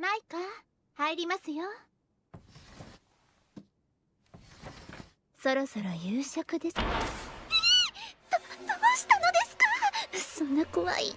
マイカ入りますよ。そろそろ夕食です。どどうしたのですか？そんな怖い。